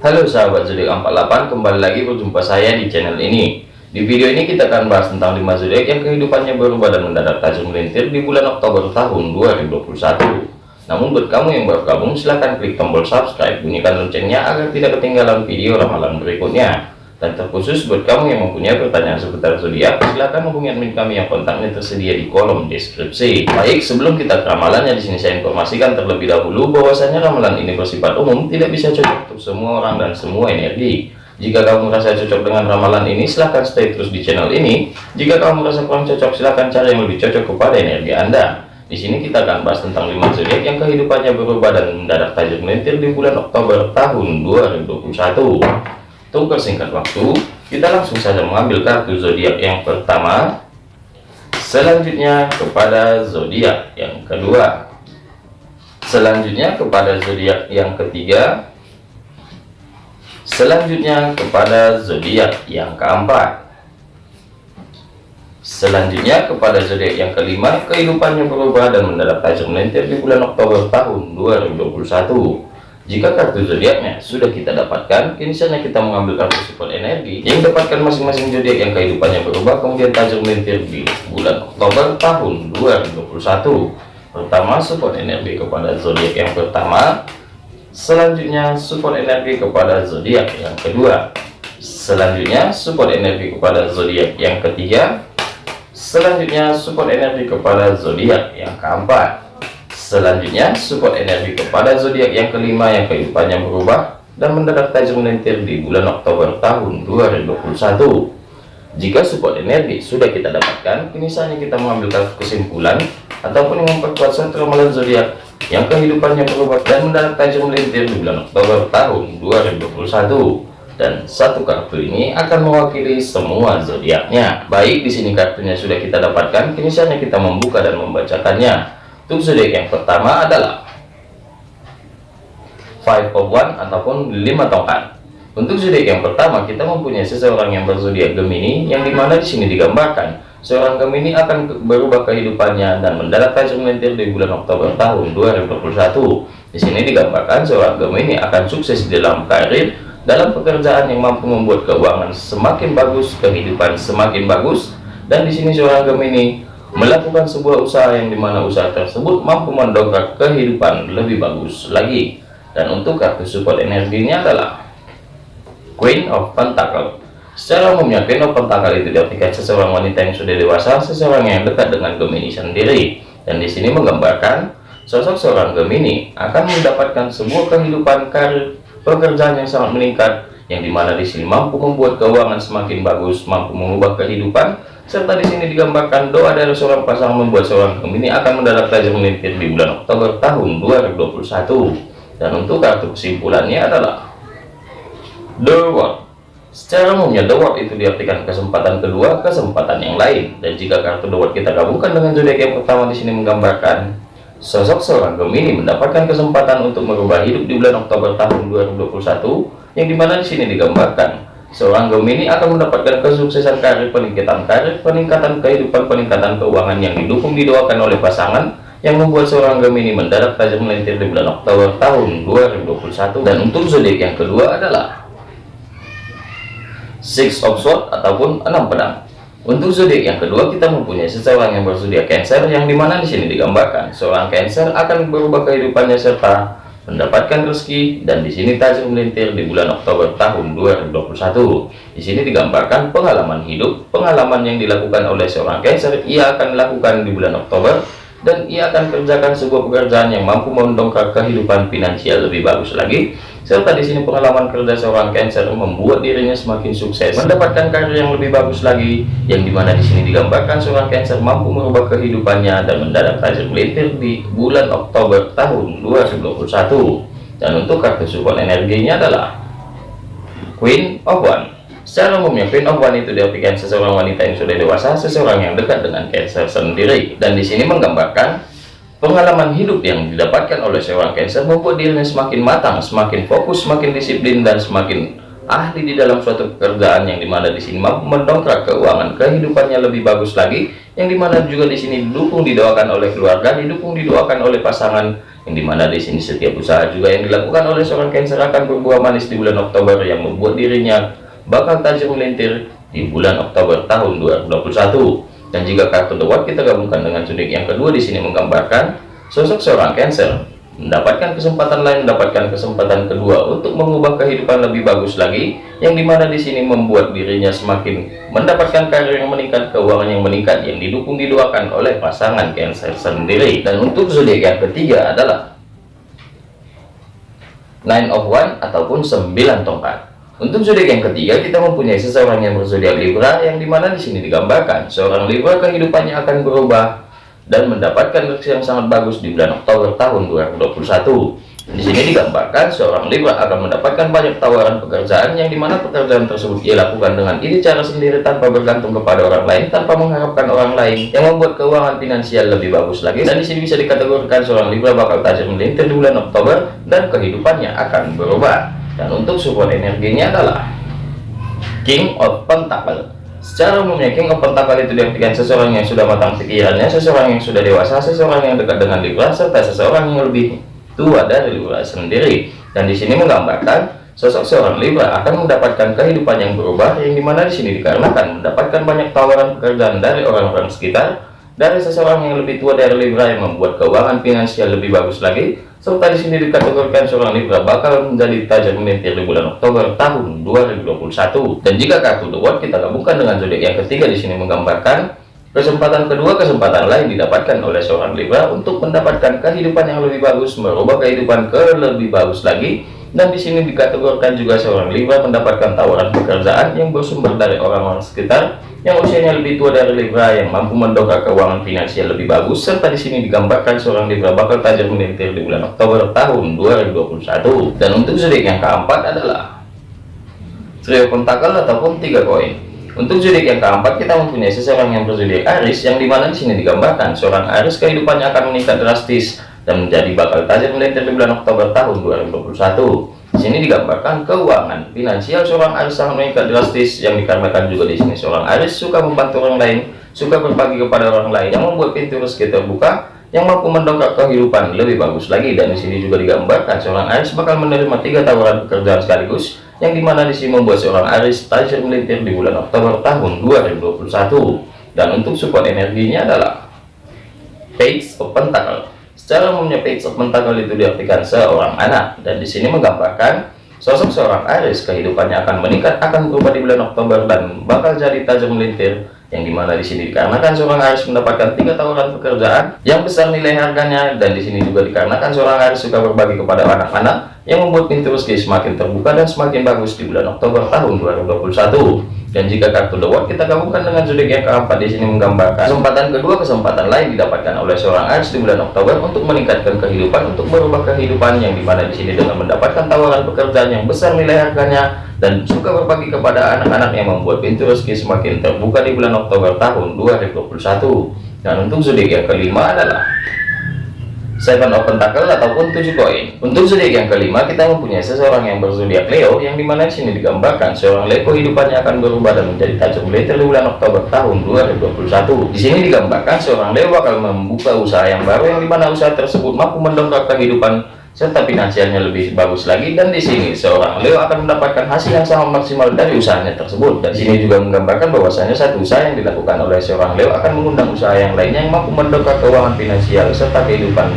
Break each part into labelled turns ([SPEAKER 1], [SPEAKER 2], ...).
[SPEAKER 1] Halo sahabat zodiak 48 kembali lagi berjumpa saya di channel ini. Di video ini kita akan bahas tentang 5 zodiak yang kehidupannya berubah dan mendadak tajam melintir di bulan Oktober tahun 2021 namun buat kamu yang baru gabung silahkan klik tombol subscribe bunyikan loncengnya agar tidak ketinggalan video ramalan berikutnya dan terkhusus buat kamu yang mempunyai pertanyaan seputar zodiak, silahkan hubungi admin kami yang kontaknya tersedia di kolom deskripsi. Baik, sebelum kita ke ramalannya di sini saya informasikan terlebih dahulu bahwasanya ramalan ini bersifat umum, tidak bisa cocok untuk semua orang dan semua energi. Jika kamu merasa cocok dengan ramalan ini, silahkan stay terus di channel ini. Jika kamu merasa kurang cocok, silahkan cari yang lebih cocok kepada energi Anda. Di sini kita akan bahas tentang 5 zodiak yang kehidupannya berubah dan mendadak tajam melintir di bulan Oktober tahun 2021. Untuk persingkat waktu, kita langsung saja mengambil kartu zodiak yang pertama. Selanjutnya kepada zodiak yang kedua. Selanjutnya kepada zodiak yang ketiga. Selanjutnya kepada zodiak yang keempat. Selanjutnya kepada zodiak yang kelima, kehidupannya berubah dan mendadak tajam melintir di bulan Oktober tahun 2021. Jika kartu zodiaknya sudah kita dapatkan, kini saatnya kita mengambil kartu support energi yang dapatkan masing-masing zodiak yang kehidupannya berubah kemudian tajam melintir di bulan Oktober tahun 2021. Pertama, support energi kepada zodiak yang pertama. Selanjutnya, support energi kepada zodiak yang kedua. Selanjutnya, support energi kepada zodiak yang ketiga. Selanjutnya, support energi kepada zodiak yang keempat. Selanjutnya, support energi kepada zodiak yang kelima yang kehidupannya berubah dan mendadak tajam melintir di bulan Oktober tahun 2021. Jika support energi sudah kita dapatkan, kini saatnya kita mengambil kesimpulan ataupun memperkuat satu ramalan zodiak yang kehidupannya berubah dan mendadak tajam melintir di bulan Oktober tahun 2021 dan satu kartu ini akan mewakili semua zodiaknya. Baik, di sini kartunya sudah kita dapatkan, kini saatnya kita membuka dan membacakannya. Untuk zodiak yang pertama adalah Five of One ataupun lima tongkat. Untuk zodiak yang pertama kita mempunyai seseorang yang berzodiak Gemini yang di mana di sini digambarkan seorang Gemini akan berubah kehidupannya dan mendarat tajam di bulan Oktober tahun 2021. Di sini digambarkan seorang Gemini akan sukses di dalam karir, dalam pekerjaan yang mampu membuat keuangan semakin bagus, kehidupan semakin bagus, dan di sini seorang Gemini melakukan sebuah usaha yang di mana usaha tersebut mampu mendongkrak kehidupan lebih bagus lagi. Dan untuk kartu support energinya adalah Queen of Pentacle. Secara umumnya Queen of Pentacle itu diartikan seseorang wanita yang sudah dewasa seseorang yang dekat dengan Gemini sendiri. Dan di sini menggambarkan sosok seorang Gemini akan mendapatkan sebuah kehidupan karir pekerjaan yang sangat meningkat yang di mana di sini mampu membuat keuangan semakin bagus mampu mengubah kehidupan serta di sini digambarkan doa dari seorang pasangan membuat seorang Gemini akan mendadak tajam melintir di bulan Oktober tahun 2021 dan untuk kartu kesimpulannya adalah The World secara umumnya The World itu diartikan kesempatan kedua kesempatan yang lain. Dan jika kartu The World kita gabungkan dengan zodiak yang pertama di sini menggambarkan sosok seorang Gemini mendapatkan kesempatan untuk merubah hidup di bulan Oktober tahun 2021 yang di mana di sini digambarkan Seorang Gemini akan mendapatkan kesuksesan karir, peningkatan karir, peningkatan kehidupan, peningkatan keuangan yang didukung didoakan oleh pasangan yang membuat seorang Gemini mendarat tajam melintir di bulan Oktober tahun 2021 dan untuk zodiak yang kedua adalah Six of Swords ataupun enam pedang. Untuk zodiak yang kedua kita mempunyai seseorang yang berzodiak Cancer yang di mana di sini digambarkan. Seorang Cancer akan berubah kehidupannya serta mendapatkan rezeki dan di sini tajam melintir di bulan Oktober tahun 2021 di sini digambarkan pengalaman hidup pengalaman yang dilakukan oleh seorang Cancer ia akan lakukan di bulan Oktober dan ia akan kerjakan sebuah pekerjaan yang mampu mendongkrak kehidupan finansial lebih bagus lagi. Serta di sini pengalaman kerja seorang Cancer membuat dirinya semakin sukses mendapatkan karir yang lebih bagus lagi yang di mana di sini digambarkan seorang Cancer mampu merubah kehidupannya dan mendadak tajam melintir di bulan Oktober tahun 2021 dan untuk kartu support energinya adalah Queen of One Secara umumnya Queen of One itu diartikan seseorang wanita yang sudah dewasa, seseorang yang dekat dengan Cancer sendiri. Dan di sini menggambarkan pengalaman hidup yang didapatkan oleh seorang Cancer membuat dirinya semakin matang, semakin fokus, semakin disiplin dan semakin ahli di dalam suatu pekerjaan yang di mana di sini mampu mendongkrak keuangan kehidupannya lebih bagus lagi yang di mana juga di sini didukung didoakan oleh keluarga didukung didoakan oleh pasangan yang di mana di sini setiap usaha juga yang dilakukan oleh seorang Cancer akan berbuah manis di bulan Oktober yang membuat dirinya bakal tajam melintir di bulan Oktober tahun 2021 dan jika kartu The Watch kita gabungkan dengan zodiak yang kedua di sini menggambarkan sosok seorang Cancer mendapatkan kesempatan lain mendapatkan kesempatan kedua untuk mengubah kehidupan lebih bagus lagi yang di mana di sini membuat dirinya semakin mendapatkan karir yang meningkat keuangan yang meningkat yang didukung didoakan oleh pasangan Cancer sendiri. Dan untuk zodiak yang ketiga adalah Nine of One ataupun sembilan tongkat untuk zodiak yang ketiga kita mempunyai seseorang yang berzodiak Libra yang di mana di sini digambarkan seorang Libra kehidupannya akan berubah dan mendapatkan reaksi yang sangat bagus di bulan Oktober tahun 2021. Di sini digambarkan seorang Libra akan mendapatkan banyak tawaran pekerjaan yang di mana pekerjaan tersebut ia lakukan dengan ide cara sendiri tanpa bergantung kepada orang lain, tanpa mengharapkan orang lain, yang membuat keuangan finansial lebih bagus lagi. Dan di sini bisa dikategorikan seorang Libra bakal tajam melintir di bulan Oktober dan kehidupannya akan berubah. Dan untuk support energinya adalah King of Pentacle Secara umumnya King of Pentacle itu diartikan seseorang yang sudah matang pikirannya, seseorang yang sudah dewasa, seseorang yang dekat dengan Libra, serta seseorang yang lebih tua dari Libra sendiri. Dan di sini menggambarkan sosok seorang Libra akan mendapatkan kehidupan yang berubah, yang di mana di sini dikarenakan mendapatkan banyak tawaran pekerjaan dari orang-orang sekitar, dari seseorang yang lebih tua dari Libra yang membuat keuangan finansial lebih bagus lagi, serta di sini dikategorikan seorang Libra bakal menjadi tajam melintir di bulan Oktober tahun 2021. Dan jika kartu The World kita gabungkan dengan zodiak yang ketiga di sini menggambarkan kesempatan kedua kesempatan lain didapatkan oleh seorang Libra untuk mendapatkan kehidupan yang lebih bagus, merubah kehidupan ke lebih bagus lagi. Dan di sini dikategorikan juga seorang Libra mendapatkan tawaran pekerjaan yang bersumber dari orang-orang sekitar yang usianya lebih tua dari Libra yang mampu mendongkrak keuangan finansial lebih bagus serta di sini digambarkan seorang Libra bakal tajam melintir di bulan Oktober tahun 2021 dan untuk zodiak yang keempat adalah trio pentakel ataupun tiga koin. Untuk zodiak yang keempat kita mempunyai seseorang yang berzodiak Aris yang di mana di sini digambarkan seorang Aris kehidupannya akan meningkat drastis dan menjadi bakal tajam melintir di bulan Oktober tahun 2021 sini digambarkan keuangan finansial seorang Aris sangat meningkat drastis yang dikarenakan juga di sini seorang Aris suka membantu orang lain, suka berbagi kepada orang lain yang membuat pintu rezeki terbuka yang mampu mendongkrak kehidupan lebih bagus lagi. Dan di sini juga digambarkan seorang Aris bakal menerima tiga tawaran pekerjaan sekaligus yang di mana di sini membuat seorang Aris tajam melintir di bulan Oktober tahun 2021 dan untuk support energinya adalah Page of Pentacle Secara umumnya page of pentacle itu diartikan seorang anak. Dan di sini menggambarkan sosok seorang Aries kehidupannya akan meningkat akan berubah di bulan Oktober dan bakal jadi tajam melintir yang di mana di sini dikarenakan seorang Aries mendapatkan tiga tawaran pekerjaan yang besar nilai harganya. Dan di sini juga dikarenakan seorang Aries suka berbagi kepada anak-anak yang membuat pintu rezeki semakin terbuka dan semakin bagus di bulan Oktober tahun 2021 dan jika kartu World kita gabungkan dengan zodiak yang keempat. Di sini menggambarkan kesempatan kedua kesempatan lain didapatkan oleh seorang Aries di bulan Oktober untuk meningkatkan kehidupan untuk merubah kehidupan yang di mana di sini dengan mendapatkan tawaran pekerjaan yang besar nilai harganya dan suka berbagi kepada anak-anak yang membuat pintu rezeki semakin terbuka di bulan Oktober tahun 2021 dan untuk zodiak yang kelima adalah Seven of Pentacle ataupun tujuh koin. Untuk zodiak yang kelima, kita mempunyai seseorang yang berzodiak Leo, yang di mana di sini digambarkan seorang Leo kehidupannya akan berubah dan menjadi tajam di bulan Oktober tahun 2021. Di sini digambarkan seorang Leo bakal membuka usaha yang baru, yang di mana usaha tersebut mampu mendongkrak kehidupan serta finansialnya lebih bagus lagi. Dan di sini seorang Leo akan mendapatkan hasil yang sangat maksimal dari usahanya tersebut. Dan sini juga menggambarkan bahwasanya satu usaha yang dilakukan oleh seorang Leo akan mengundang usaha yang lainnya yang mampu mendongkrak keuangan finansial serta kehidupan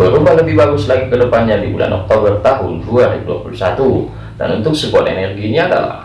[SPEAKER 1] berubah lebih bagus lagi ke depannya di bulan Oktober tahun 2021 dan untuk support energinya adalah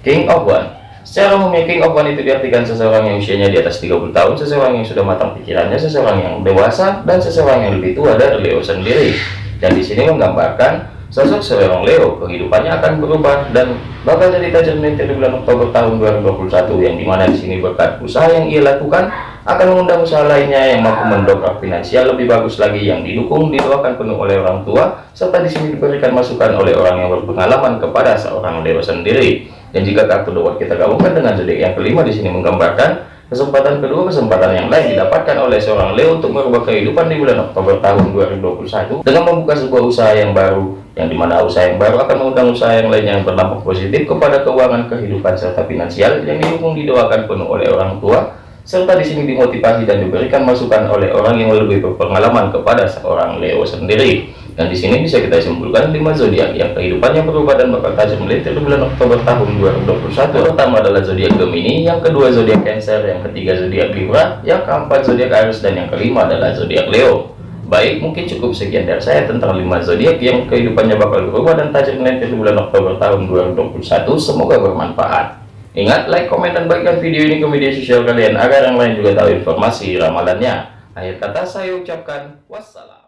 [SPEAKER 1] King of One Secara umumnya King of One itu diartikan seseorang yang usianya di atas 30 tahun, seseorang yang sudah matang pikirannya, seseorang yang dewasa, dan seseorang yang lebih tua dari Leo sendiri. Dan di sini menggambarkan sosok seorang Leo kehidupannya akan berubah dan bakal jadi melintir di bulan Oktober tahun 2021 yang di mana di sini berkat usaha yang ia lakukan akan mengundang usaha lainnya yang mampu mendongkrak finansial lebih bagus lagi yang didukung didoakan penuh oleh orang tua serta di sini diberikan masukan oleh orang yang berpengalaman kepada seorang Leo sendiri dan jika kartu The kita gabungkan dengan zodiak yang kelima di sini menggambarkan kesempatan kedua kesempatan yang lain didapatkan oleh seorang Leo untuk merubah kehidupan di bulan Oktober tahun 2021 dengan membuka sebuah usaha yang baru yang di mana usaha yang baru akan mengundang usaha yang lain yang berdampak positif kepada keuangan kehidupan serta finansial yang didukung didoakan penuh oleh orang tua serta di sini dimotivasi dan diberikan masukan oleh orang yang lebih berpengalaman kepada seorang Leo sendiri. Dan di sini bisa kita simpulkan 5 zodiak yang kehidupannya berubah dan bakal tajam melintir di bulan Oktober tahun 2021. Pertama adalah zodiak Gemini, yang kedua zodiak Cancer, yang ketiga zodiak Libra, yang keempat zodiak Aries dan yang kelima adalah zodiak Leo. Baik, mungkin cukup sekian dari saya tentang 5 zodiak yang kehidupannya bakal berubah dan tajam di bulan Oktober tahun 2021. Semoga bermanfaat. Ingat, like, komen, dan bagikan video ini ke media sosial kalian agar yang lain juga tahu informasi ramalannya. Akhir kata saya ucapkan wassalam.